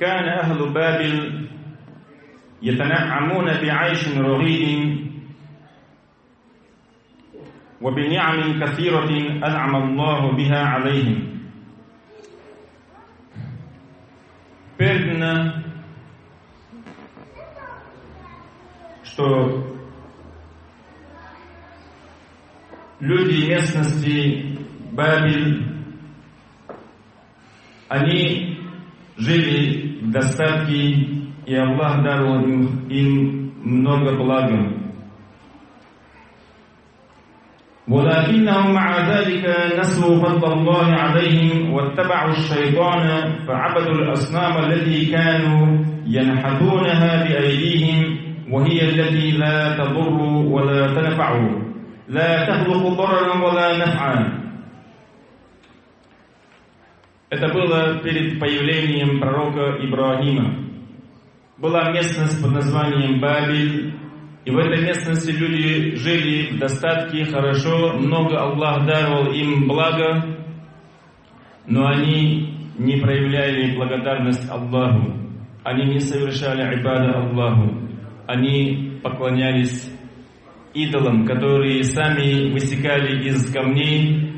كان أهل بابل يتنعمون بعيش رغيد وبنعم كثيرة أنعم الله بها عليهم передано, что люди местности Бабель, они жили в достатке, и Аллах даровал им, им много блага. ولكنهم مع ذلك نسوا فضل الله عليهم واتبعوا الشيطان فعبدوا الأصنام التي كانوا ينحتونها بأيديهم وهي التي لا تضر ولا تنفع لا تخلق ضررا ولا نفعا Это было перед появлением пророка Ибрагима. Была местность под названием Бабель, И в этой местности люди жили в достатке, хорошо, много Аллах даровал им благо, но они не проявляли благодарность Аллаху. Они не совершали ибада Аллаху. Они поклонялись идолам, которые сами высекали из камней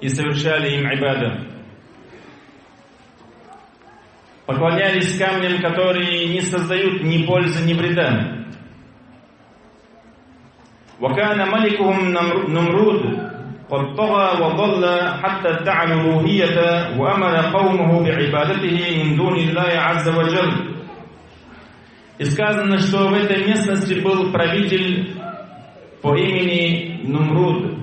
и совершали им ибада Поклонялись камням, которые не создают ни пользы, ни вреда. وكان ملكهم نمرود قد طغى وضل حتى ادعى الألوهية وأمر قومه بعبادته من دون الله عز وجل. И сказано, что в этой местности был правитель по имени Нумруд,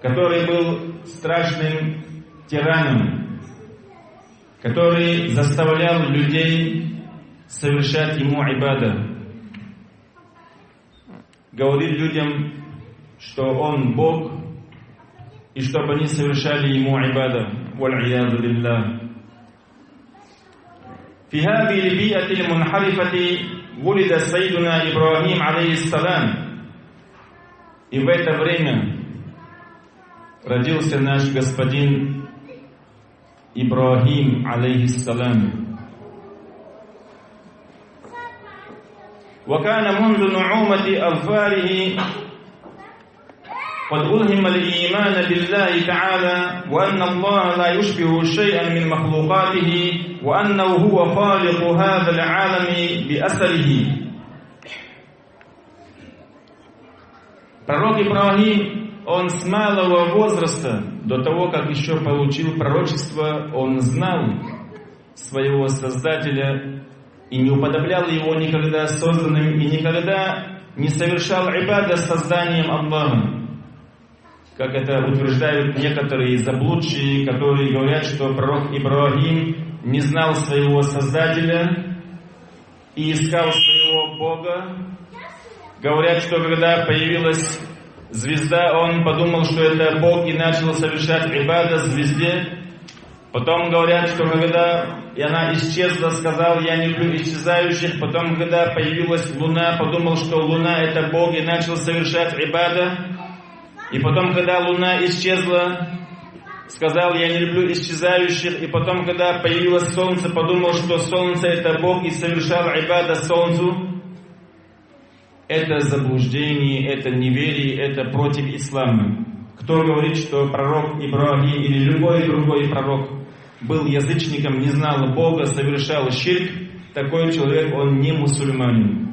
который был страшным тираном, который заставлял людей совершать ему ибада говорит людям, что Он Бог, и чтобы они совершали Ему ибада. والعياذ بالله. في هذه البيئة المنحرفة ولد سيدنا إبراهيم عليه السلام. И в это время родился наш господин Ибрахим, алейхиссалам. وكان منذ نعومة أظفاره قد ألهم الإيمان بالله تعالى وأن الله لا يشبه شيئا من مخلوقاته وأنه هو خالق هذا العالم بأثره Пророк Ибрагим, он с малого возраста, до того, как еще получил пророчество, он знал своего Создателя и не уподоблял его никогда созданным и никогда не совершал ибада созданием Аллаха. Как это утверждают некоторые заблудшие, которые говорят, что пророк Ибрагим не знал своего Создателя и искал своего Бога. Говорят, что когда появилась звезда, он подумал, что это Бог и начал совершать ибада звезде. Потом говорят, что когда и она исчезла, сказал, я не люблю исчезающих. Потом, когда появилась луна, подумал, что луна это Бог и начал совершать ибада. И потом, когда луна исчезла, сказал, я не люблю исчезающих. И потом, когда появилось солнце, подумал, что солнце это Бог и совершал ибада солнцу Это заблуждение, это неверие, это против ислама. Кто говорит, что пророк Ибрагим или любой другой пророк был язычником, не знал Бога, совершал ширк, такой человек, он не мусульманин.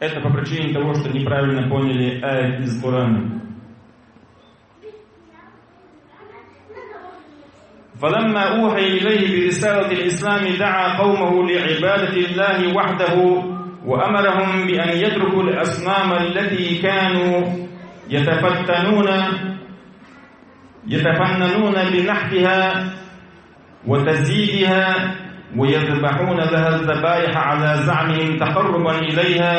Это по причине того, что неправильно поняли аят из Корана. فلما أوحي إليه برسالة الإسلام دعا قومه لعبادة الله وحده وأمرهم بأن يتركوا الأصنام التي كانوا يتفتنون يتفننون بنحتها وتزييدها ويذبحون لها الذبائح على زعمهم تقربا إليها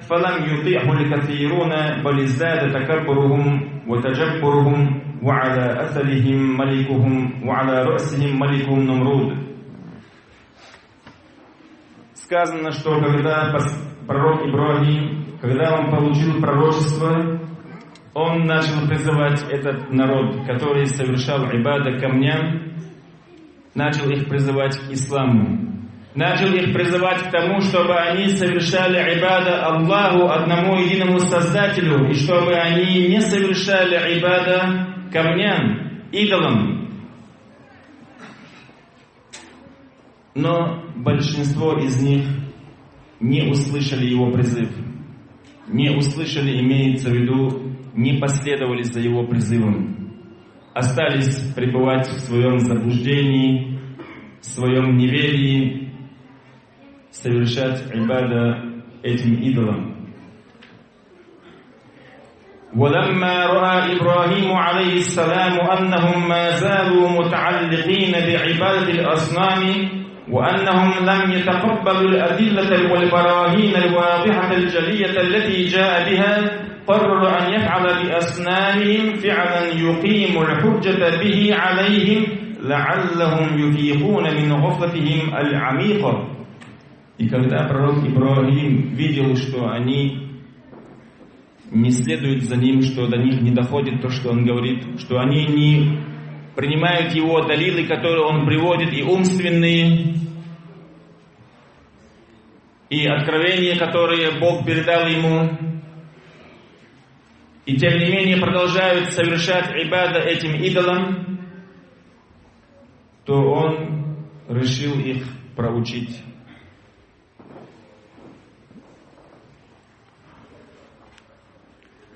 فلم يطيعه الكثيرون بل ازداد تكبرهم وتجبرهم وعلى أثرهم ملكهم وعلى رأسهم ملكهم نمرود. Сказано, что когда пророк Ибрагим, когда он получил пророчество, он начал призывать этот народ, который совершал ибада камням, начал их призывать к исламу, начал их призывать к тому, чтобы они совершали ибада Аллаху, одному единому Создателю, и чтобы они не совершали ибада камням, идолам. Но большинство из них не услышали его призыв. Не услышали, имеется в виду, не последовали за его призывом. Остались пребывать в своем заблуждении, в своем неверии, совершать ибада этим идолам. ولما رأى إبراهيم عليه السلام أنهم ما زالوا متعلقين بعبادة الأصنام وأنهم لم يتقبلوا الأدلة والبراهين الواضحة الجلية التي جاء بها قرر أن يفعل بأصنامهم فعلا يقيم الحجة به عليهم لعلهم يفيقون من غفلتهم العميقة И когда пророк Ибрагим видел, что они не следуют за ним, что до них не доходит то, что он говорит, что они не принимают его далилы, которые он приводит, и умственные, и откровения, которые Бог передал ему, и тем не менее продолжают совершать ибада этим идолам, то он решил их проучить.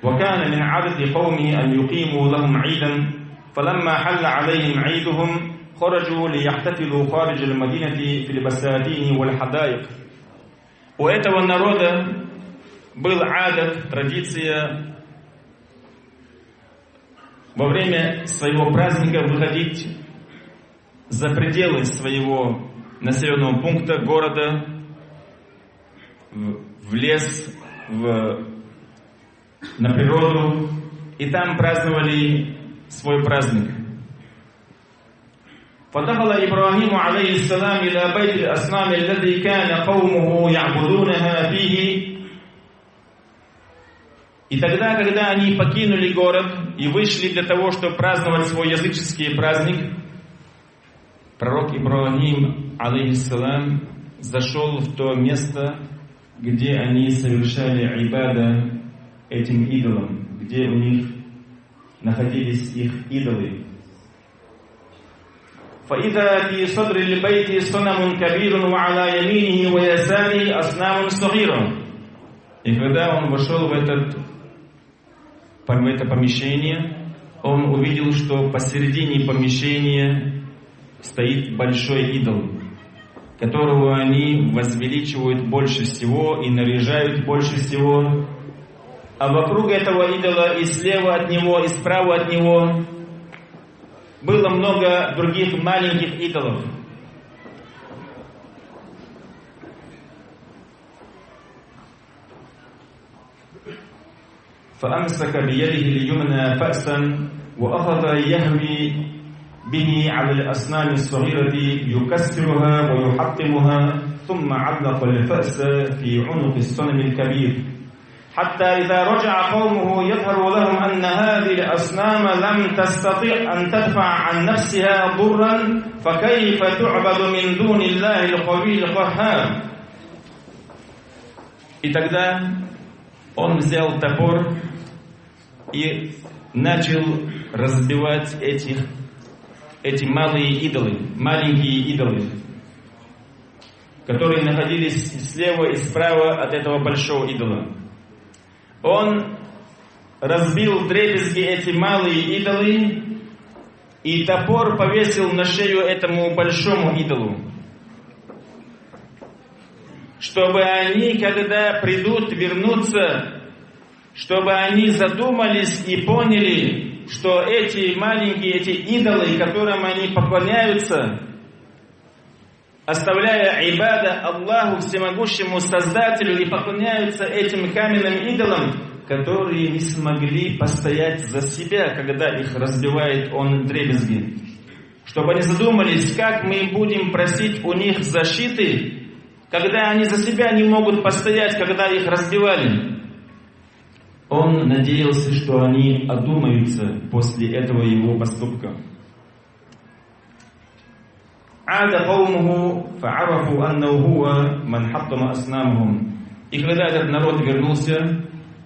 وكان من عادة قومه أن يقيموا لهم عيدا فلما حل عليهم عيدهم خرجوا ليحتفلوا خارج المدينة في البساتين والحدائق У этого народа был адат, традиция во время своего праздника выходить за пределы своего населенного пункта, города, в, в лес, в, на природу, и там праздновали свой праздник. فدخل إبراهيم عليه السلام إلى بيت الأصنام الذي كان قومه يعبدونها فيه И тогда, когда они покинули город и вышли для того, чтобы праздновать свой языческий праздник, пророк Ибрагим, алейхиссалам, зашел в то место, где они совершали ибада этим идолам, где у них находились их идолы. فإذا في صدر البيت صنم كبير وعلى يمينه ويساره أصنام صغيرة. И когда он вошел в, этот, в это помещение, он увидел, что посередине помещения стоит большой идол, которого они возвеличивают больше всего и наряжают больше всего. А вокруг этого идола и слева от него, и справа от него было много других маленьких идолов. فأمسك بيده اليمنى فأسا وأخذ يهوي به على الأسنان الصغيرة يكسرها ويحطمها ثم علق الفأس في عنق الصنم الكبير حتى إذا رجع قومه يظهر لهم أن هذه الأصنام لم تستطع أن تدفع عن نفسها ضرا فكيف تعبد من دون الله القوي القهار И тогда он взял топор и начал разбивать этих, эти малые идолы, маленькие идолы, которые находились слева и справа от этого большого идола. Он разбил дребезги эти малые идолы, и топор повесил на шею этому большому идолу. Чтобы они, когда придут, вернутся, чтобы они задумались и поняли, что эти маленькие, эти идолы, которым они поклоняются, оставляя ибада Аллаху Всемогущему Создателю и поклоняются этим каменным идолам, которые не смогли постоять за себя, когда их разбивает он дребезги. Чтобы они задумались, как мы будем просить у них защиты, когда они за себя не могут постоять, когда их разбивали. Он надеялся, что они одумаются после этого его поступка. عاد قومه فعرفوا أنه هو من حطم أصنامهم. И когда этот народ вернулся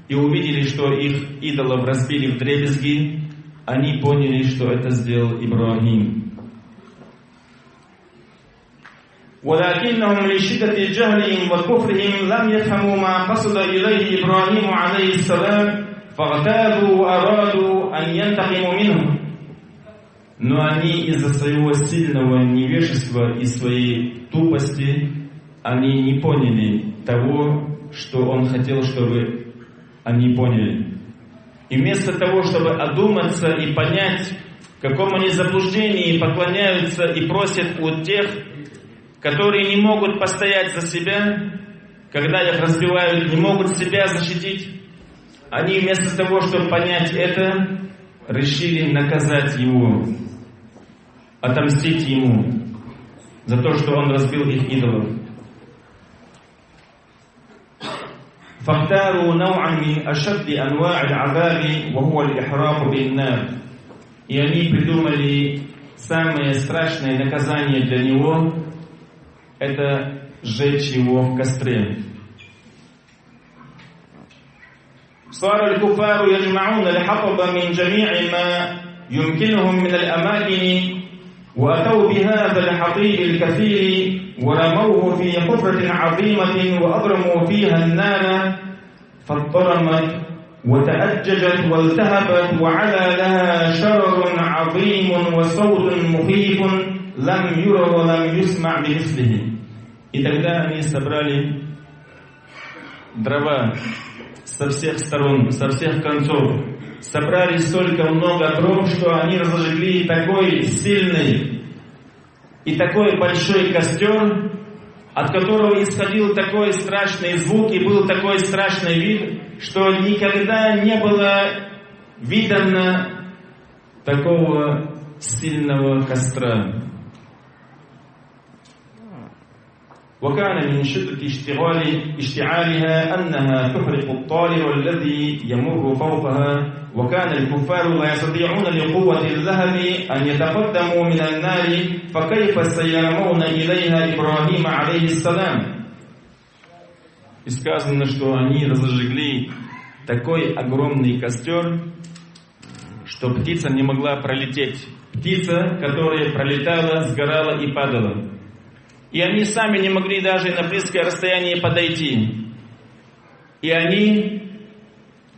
и увидели, что их идолов разбили в дребезги, они поняли, что это сделал Ибрагим. ولكنهم لشدة جهلهم وكفرهم لم يفهموا ما قصد إليه إبراهيم عليه السلام فاغتابوا وأرادوا أن ينتقموا منه но они из-за своего сильного невежества и своей тупости, они не поняли того, что он хотел, чтобы они поняли. И вместо того, чтобы одуматься и понять, в каком они заблуждении поклоняются и просят у тех, которые не могут постоять за себя, когда их разбивают, не могут себя защитить, они вместо того, чтобы понять это, решили наказать его отомстить ему за то, что он разбил их идолов. فاختاروا نوعا من أشد أنواع العذاب وهو الإحراق بالنار. И они придумали самое страшное наказание для него – это сжечь его в костре. صار الكفار يجمعون الحطب من جميع ما يمكنهم من الأماكن وأتوا بهذا الحطيب الكثير ورموه في حفرة عظيمة وأضرموا فيها النار فاضطرمت وتأججت والتهبت وعلى لها شرر عظيم وصوت مخيف لم يرى ولم يسمع بمثله И тогда они собрали дрова со всех сторон, со всех концов, собрали столько много дров, что они разожгли такой сильный и такой большой костер, от которого исходил такой страшный звук и был такой страшный вид, что никогда не было видано такого сильного костра. وكان من شدة اشتغال اشتعالها أنها تحرق الطالع الذي يمر فوقها وكان الكفار لا يستطيعون لقوة اللهب أن يتقدموا من النار فكيف سيرمون إليها إبراهيم عليه السلام И сказано, что они разожгли такой огромный костер, что птица не могла пролететь. Птица, которая пролетала, сгорала и падала. И они сами не могли даже на близкое расстояние подойти. И они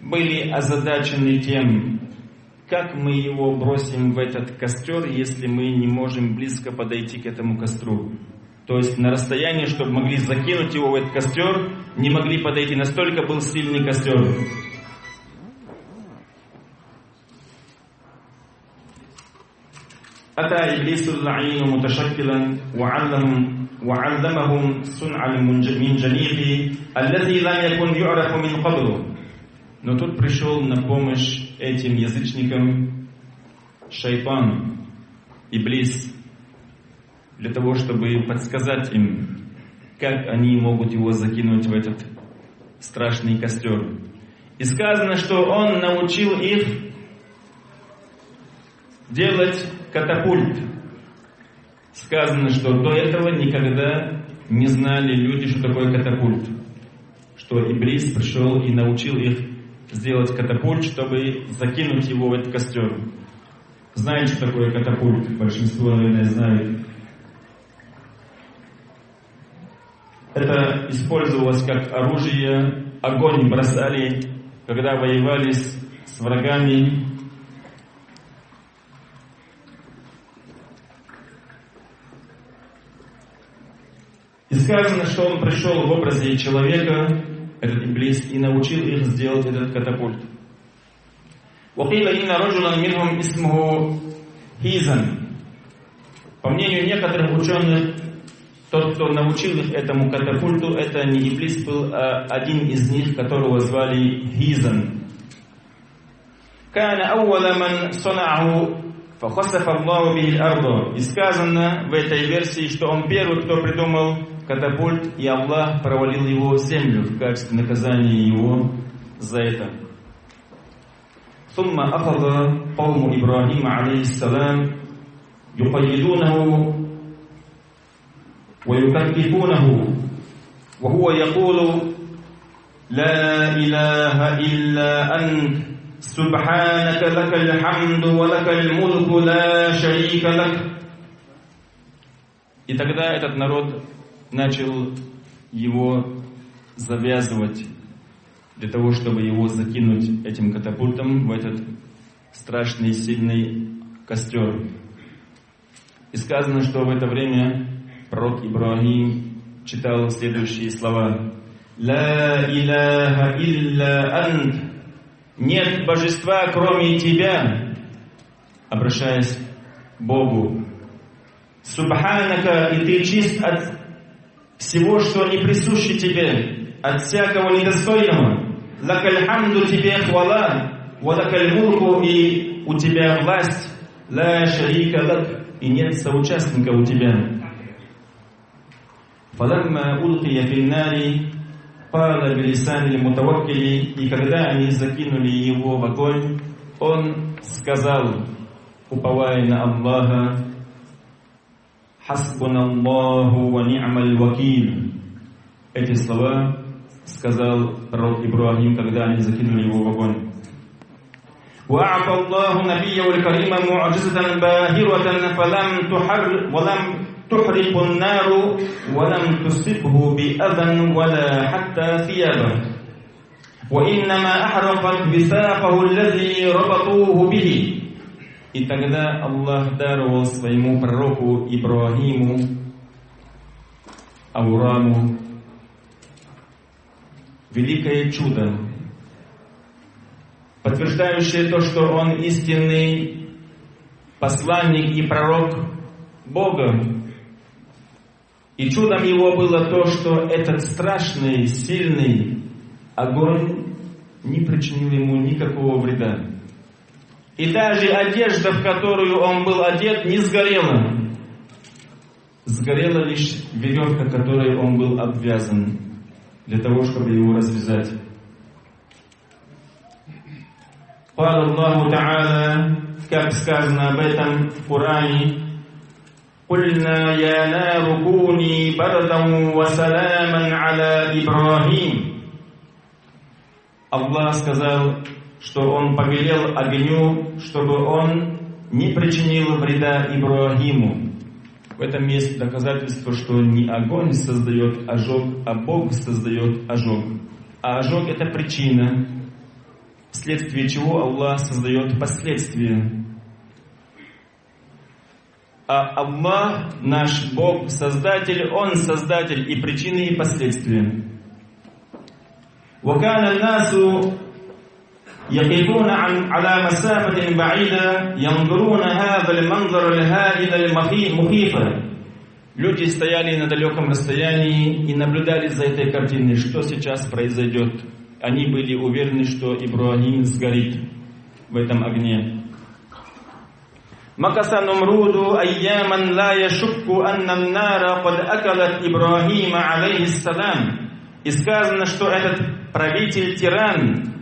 были озадачены тем, как мы его бросим в этот костер, если мы не можем близко подойти к этому костру. То есть на расстоянии, чтобы могли закинуть его в этот костер, не могли подойти. Настолько был сильный костер. أتى إبليس اللعين متشكلا وعلم وعلمهم صنع المنجنيق الذي لم يكن يعرف من قبل Но тут пришел на помощь этим язычникам шайтан, Иблис, для того, чтобы подсказать им, как они могут его закинуть в этот страшный костер. И сказано, что он научил их делать катапульт. Сказано, что до этого никогда не знали люди, что такое катапульт. Что Иблис пришел и научил их сделать катапульт, чтобы закинуть его в этот костер. Знаете, что такое катапульт? Большинство, наверное, знает. Это использовалось как оружие, огонь бросали, когда воевали с, врагами, И сказано, что он пришел в образе человека, этот Иблис, и научил их сделать этот катапульт. وقيل إن رجلا منهم اسمه Хизан. По мнению некоторых ученых, тот, кто научил их этому катапульту, это не Иблис был, а один из них, которого звали Хизан. كان أول من صنعه فخسف الله به الأرض. И сказано в этой версии, что он первый, кто придумал катапульт, и Аллах провалил его в землю в качестве наказания его за это. ثم أخذ قوم إبراهيم عليه السلام يقيدونه ويكتفونه وهو يقول لا إله إلا أنت سبحانك لك الحمد ولك الملك لا شريك لك И тогда этот народ начал его завязывать для того, чтобы его закинуть этим катапультом в этот страшный сильный костер. И сказано, что в это время пророк Ибрагим читал следующие слова. «Ла иляха илля ант» Нет божества, кроме тебя, обращаясь к Богу. Субханака, и ты чист от всего, что не присуще тебе, от всякого недостойного. Лакаль хамду тебе хвала, валакаль мурку и у тебя власть, ла шарика лак, и нет соучастника у тебя. Фаламма улкия финнари, пала белисани мутаваккили, и когда они закинули его в огонь, он сказал, уповая на Аллаха, «Хасбуна Аллаху ва ни'маль вакиль». Эти слова сказал пророк Ибрагим, когда они закинули его в огонь. وأعطى الله نبيه الكريم معجزة باهرة فلم تحر ولم تحرق النار ولم تصبه بأذى ولا حتى ثيابه وإنما أحرقت بساقه الذي ربطوه به И тогда Аллах даровал своему пророку Ибрагиму, Аураму, великое чудо, подтверждающее то, что он истинный посланник и пророк Бога. И чудом его было то, что этот страшный, сильный огонь не причинил ему никакого вреда. И даже одежда, в которую он был одет, не сгорела. Сгорела лишь веревка, которой он был обвязан, для того, чтобы его развязать. قال الله تعالى как сказано об этом в Коране قلنا يا نار كوني بردا وسلاما على إبراهيم Аллах сказал что он повелел огню, чтобы он не причинил вреда Ибрагиму. В этом есть доказательство, что не огонь создает ожог, а Бог создает ожог. А ожог это причина, вследствие чего Аллах создает последствия. А Аллах, наш Бог, Создатель, Он Создатель и причины, и последствия. وكان الناس يقفون عن على مسافة بعيدة ينظرون هذا المنظر الهائل المخيف Люди стояли на далеком расстоянии и наблюдали за этой картиной, что сейчас произойдет. Они были уверены, что Ибрагим сгорит в этом огне. مكث نمرود أياما لا يشك أن النار قد أكلت إبراهيم عليه السلام. И сказано, что этот правитель-тиран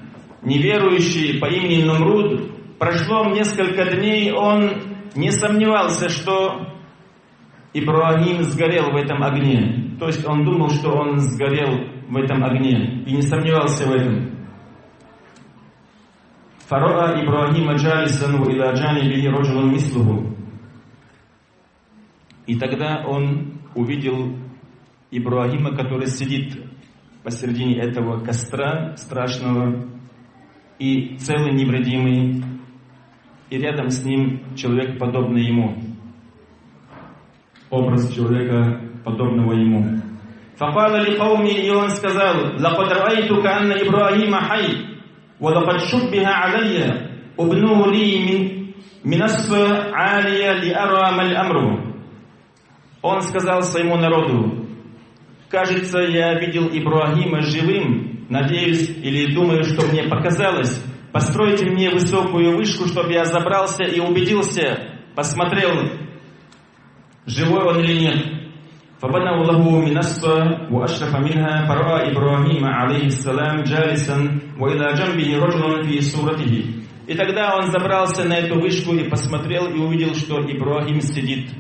неверующий по имени Нумруд, прошло несколько дней, он не сомневался, что Ибрагим сгорел в этом огне. То есть он думал, что он сгорел в этом огне и не сомневался в этом. Фароа Ибрагима джалисану иля джанибихи роджулун мислуху. И тогда он увидел Ибрагима, который сидит посередине этого костра страшного, и целый невредимый, и рядом с ним человек, подобный ему. Образ человека, подобного ему. فقال لقومه и он сказал لقد رأيت كأن إبراهيم حي ولقد شبه علي ابنه لي من منص عالية لأرى ما الأمر Он сказал своему народу, кажется, я видел Ибрагима живым, Надеюсь или думаю, что мне показалось. Постройте мне высокую вышку, чтобы я забрался и убедился, посмотрел, живой он или нет. فبنوا له منصة وأشرف منها فرأى إبراهيم عليه السلام جالسا وإلى جنبه رجل في صورته И тогда он забрался на эту вышку и посмотрел и увидел, что Ибрагим сидит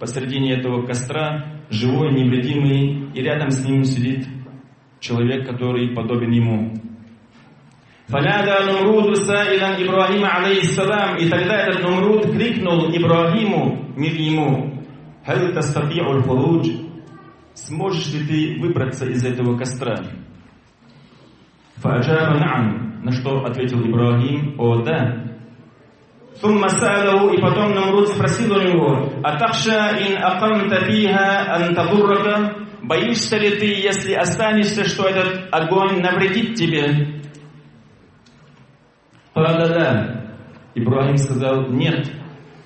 посредине этого костра, живой, невредимый, и рядом с ним сидит человек, который подобен ему. فنادى نمرود سائلا إبراهيم عليه السلام И тогда этот Нумруд крикнул Ибрагиму, мир ему, هل تستطيع الخروج Сможешь ли ты выбраться из этого костра? فأجاب نعم На что ответил Ибрагим, о да. ثم سأله и потом Намруд спросил у него, «Атахша ин акамта фиха ан тадуррака?» Боишься ли ты, если останешься, что этот огонь навредит тебе? Да-да-да. Ибрагим сказал, нет,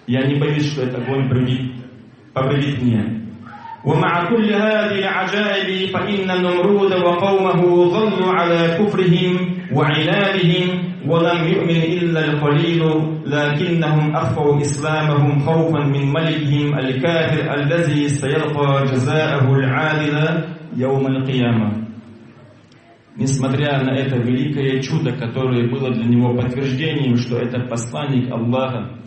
я не боюсь, что этот огонь повредит, повредит мне. ومع كل هذه العجائب فإن النمرود وقومه ظلوا على كفرهم وعنادهم ولم يؤمن إلا القليل لكنهم أخفوا إسلامهم خوفا من ملكهم الكافر الذي سيلقى جزاءه العادل يوم القيامة несмотря на это великое чудо, которое было для него подтверждением, что это посланник Аллаха,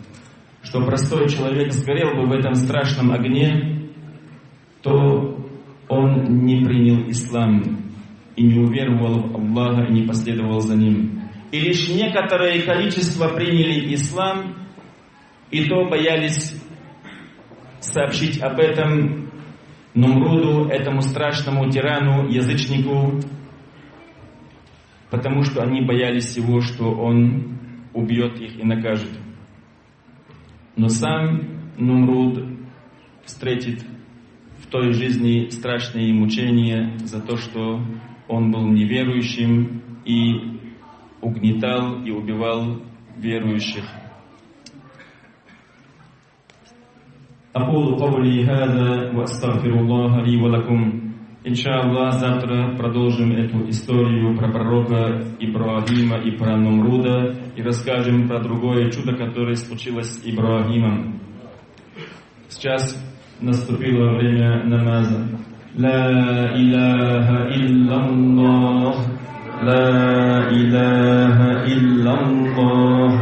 что простой человек сгорел бы в этом страшном огне, то он не принял ислам и не уверовал в Аллаха и не последовал за ним. И лишь некоторое количество приняли ислам, и то боялись сообщить об этом Нумруду, этому страшному тирану, язычнику, потому что они боялись его, что он убьет их и накажет. Но сам Нумруд встретит в той жизни страшные мучения за то, что он был неверующим и угнетал и убивал верующих. أقول قولي هذا وأستغفر الله لي ولكم Иншаллах, завтра продолжим эту историю про пророка Ибрагима и про Нумруда и расскажем про другое чудо, которое случилось с Ибрагимом. Сейчас наступило время намаза. لا إله إلا الله لا إله إلا الله.